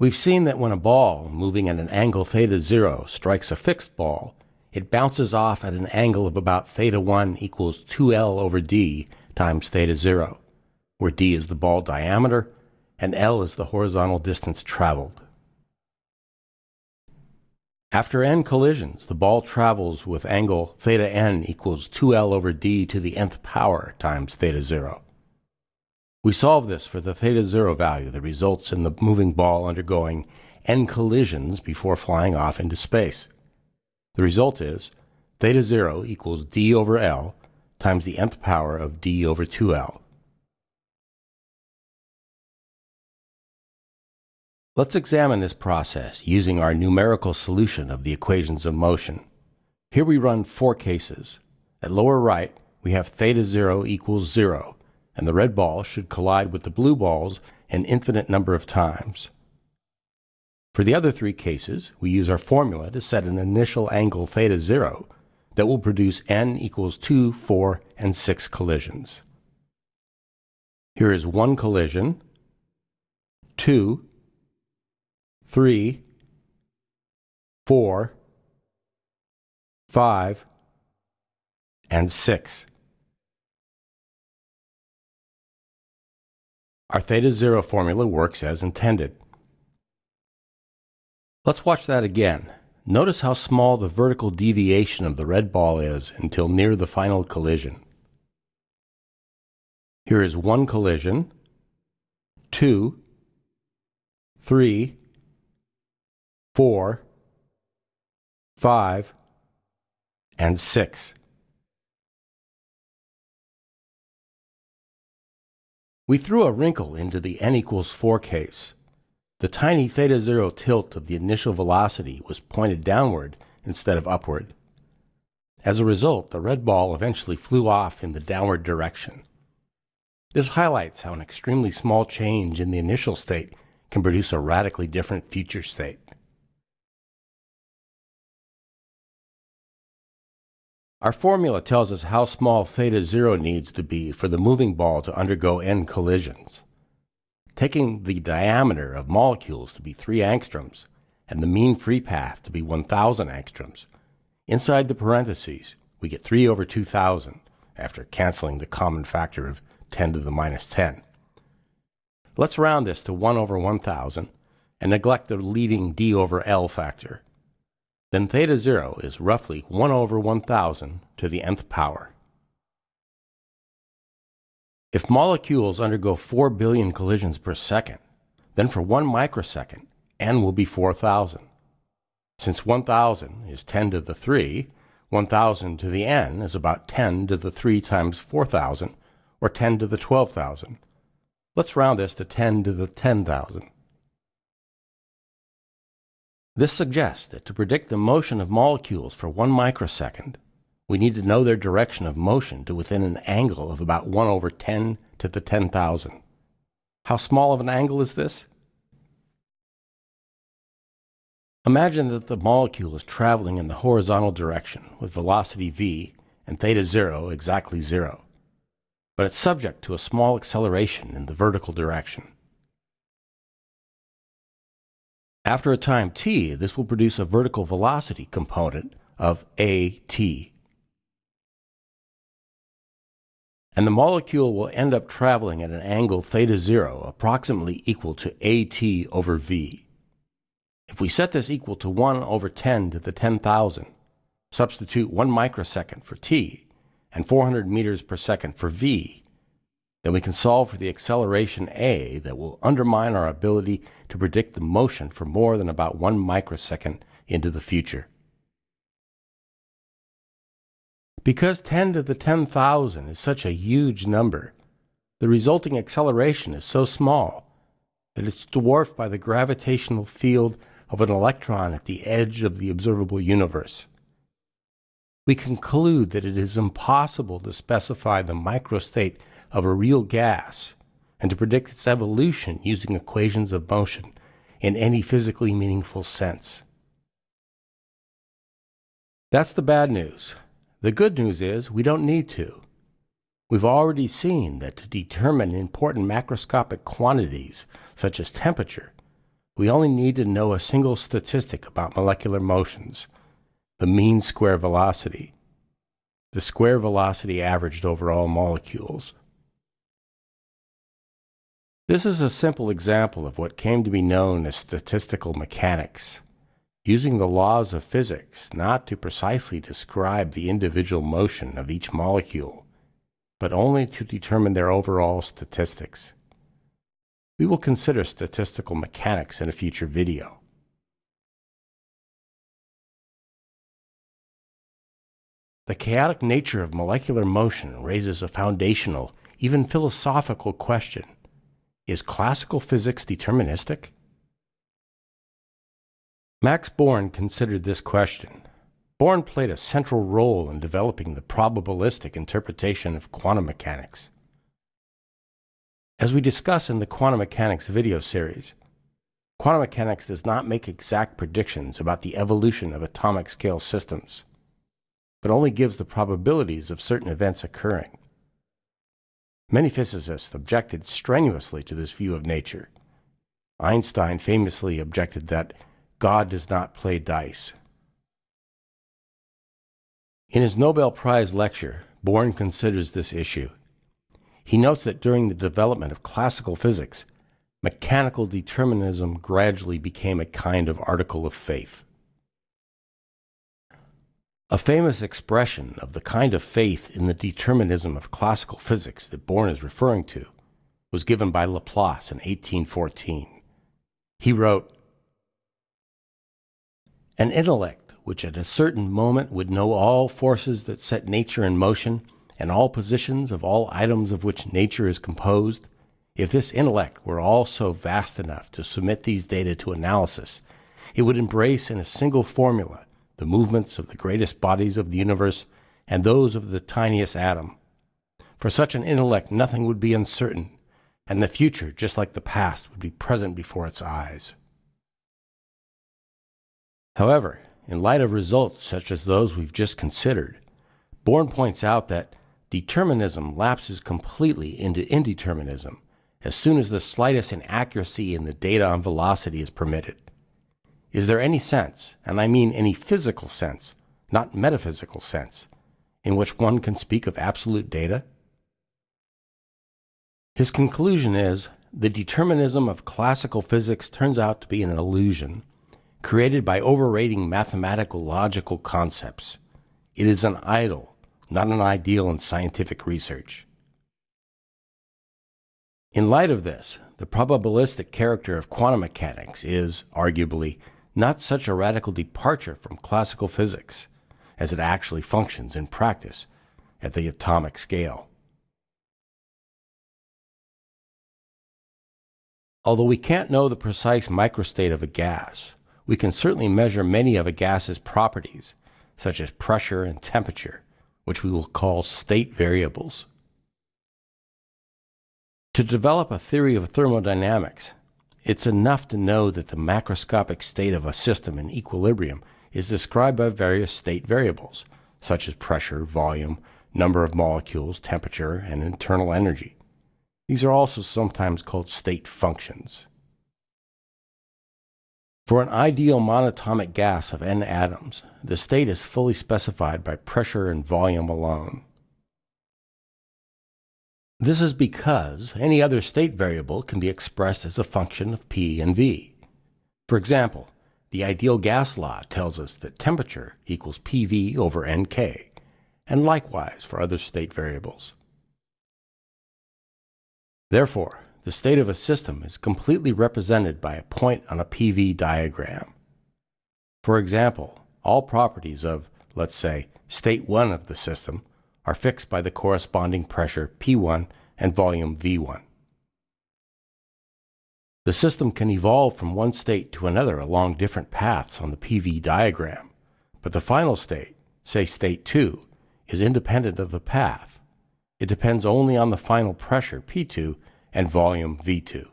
We've seen that when a ball moving at an angle theta 0 strikes a fixed ball, it bounces off at an angle of about theta 1 equals 2L over d times theta 0, where d is the ball diameter and L is the horizontal distance traveled. After n collisions, the ball travels with angle theta n equals 2L over d to the nth power times theta 0. We solve this for the theta 0 value that results in the moving ball undergoing n collisions before flying off into space. The result is theta 0 equals d over L times the nth power of d over 2L. Let's examine this process using our numerical solution of the equations of motion. Here we run four cases. At lower right, we have theta 0 equals 0, and the red ball should collide with the blue balls an infinite number of times. For the other three cases, we use our formula to set an initial angle theta 0 that will produce n equals 2, 4, and 6 collisions. Here is one collision, two, three, four, five, and six. Our theta zero formula works as intended. Let's watch that again. Notice how small the vertical deviation of the red ball is until near the final collision. Here is one collision, two, three, four, five, and six. We threw a wrinkle into the n equals 4 case. The tiny theta zero tilt of the initial velocity was pointed downward instead of upward. As a result, the red ball eventually flew off in the downward direction. This highlights how an extremely small change in the initial state can produce a radically different future state. Our formula tells us how small theta 0 needs to be for the moving ball to undergo n collisions. Taking the diameter of molecules to be 3 angstroms and the mean free path to be 1000 angstroms, inside the parentheses we get 3 over 2000 after canceling the common factor of 10 to the minus 10. Let's round this to 1 over 1000 and neglect the leading d over L factor then theta 0 is roughly 1 over 1000 to the nth power. If molecules undergo 4 billion collisions per second, then for 1 microsecond, n will be 4000. Since 1000 is 10 to the 3, 1000 to the n is about 10 to the 3 times 4000, or 10 to the 12,000. Let's round this to 10 to the 10,000. This suggests that to predict the motion of molecules for one microsecond, we need to know their direction of motion to within an angle of about 1 over 10 to the 10,000. How small of an angle is this? Imagine that the molecule is traveling in the horizontal direction with velocity v and theta 0 exactly 0, but it's subject to a small acceleration in the vertical direction. After a time t, this will produce a vertical velocity component of at. And the molecule will end up traveling at an angle theta 0 approximately equal to at over v. If we set this equal to 1 over 10 to the 10,000, substitute 1 microsecond for t and 400 meters per second for v, then we can solve for the acceleration a that will undermine our ability to predict the motion for more than about one microsecond into the future. Because 10 to the 10,000 is such a huge number, the resulting acceleration is so small that it's dwarfed by the gravitational field of an electron at the edge of the observable universe. We conclude that it is impossible to specify the microstate of a real gas and to predict its evolution using equations of motion in any physically meaningful sense. That's the bad news. The good news is we don't need to. We've already seen that to determine important macroscopic quantities, such as temperature, we only need to know a single statistic about molecular motions the mean square velocity, the square velocity averaged over all molecules. This is a simple example of what came to be known as statistical mechanics, using the laws of physics not to precisely describe the individual motion of each molecule, but only to determine their overall statistics. We will consider statistical mechanics in a future video. The chaotic nature of molecular motion raises a foundational, even philosophical question. Is classical physics deterministic? Max Born considered this question. Born played a central role in developing the probabilistic interpretation of quantum mechanics. As we discuss in the quantum mechanics video series, quantum mechanics does not make exact predictions about the evolution of atomic scale systems but only gives the probabilities of certain events occurring. Many physicists objected strenuously to this view of nature. Einstein famously objected that God does not play dice. In his Nobel Prize lecture, Born considers this issue. He notes that during the development of classical physics, mechanical determinism gradually became a kind of article of faith. A famous expression of the kind of faith in the determinism of classical physics that Born is referring to was given by Laplace in 1814. He wrote, An intellect which at a certain moment would know all forces that set nature in motion and all positions of all items of which nature is composed, if this intellect were also vast enough to submit these data to analysis, it would embrace in a single formula the movements of the greatest bodies of the universe, and those of the tiniest atom. For such an intellect, nothing would be uncertain, and the future, just like the past, would be present before its eyes. However, in light of results such as those we've just considered, Born points out that determinism lapses completely into indeterminism as soon as the slightest inaccuracy in the data on velocity is permitted. Is there any sense, and I mean any physical sense, not metaphysical sense, in which one can speak of absolute data? His conclusion is the determinism of classical physics turns out to be an illusion created by overrating mathematical logical concepts. It is an idol, not an ideal in scientific research. In light of this, the probabilistic character of quantum mechanics is, arguably, not such a radical departure from classical physics as it actually functions in practice at the atomic scale. Although we can't know the precise microstate of a gas, we can certainly measure many of a gas's properties, such as pressure and temperature, which we will call state variables. To develop a theory of thermodynamics, it's enough to know that the macroscopic state of a system in equilibrium is described by various state variables, such as pressure, volume, number of molecules, temperature, and internal energy. These are also sometimes called state functions. For an ideal monatomic gas of n atoms, the state is fully specified by pressure and volume alone. This is because any other state variable can be expressed as a function of P and V. For example, the ideal gas law tells us that temperature equals PV over NK, and likewise for other state variables. Therefore, the state of a system is completely represented by a point on a PV diagram. For example, all properties of, let's say, state 1 of the system are fixed by the corresponding pressure P1 and volume V1. The system can evolve from one state to another along different paths on the PV diagram, but the final state, say state 2, is independent of the path. It depends only on the final pressure P2 and volume V2.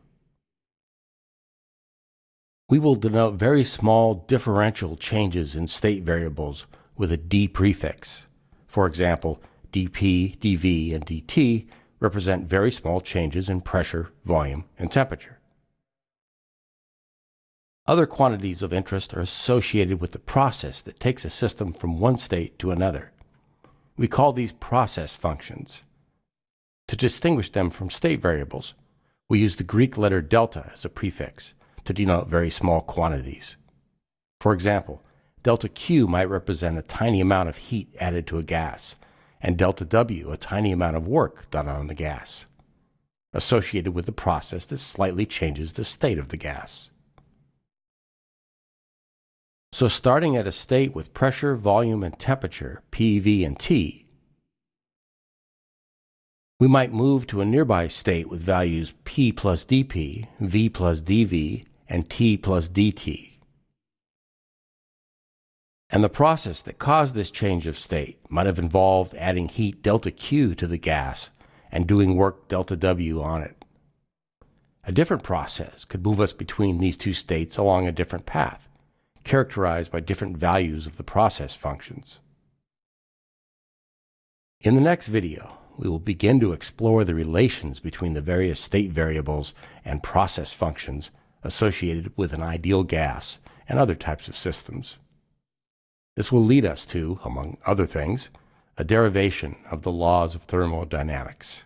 We will denote very small differential changes in state variables with a d prefix. For example, dp, dv, and dt represent very small changes in pressure, volume, and temperature. Other quantities of interest are associated with the process that takes a system from one state to another. We call these process functions. To distinguish them from state variables, we use the Greek letter delta as a prefix to denote very small quantities. For example, delta Q might represent a tiny amount of heat added to a gas, and delta W a tiny amount of work done on the gas, associated with the process that slightly changes the state of the gas. So starting at a state with pressure, volume, and temperature, P, V, and T, we might move to a nearby state with values P plus dP, V plus dV, and T plus dt. And the process that caused this change of state might have involved adding heat delta Q to the gas and doing work delta W on it. A different process could move us between these two states along a different path, characterized by different values of the process functions. In the next video, we will begin to explore the relations between the various state variables and process functions associated with an ideal gas and other types of systems. This will lead us to, among other things, a derivation of the laws of thermodynamics.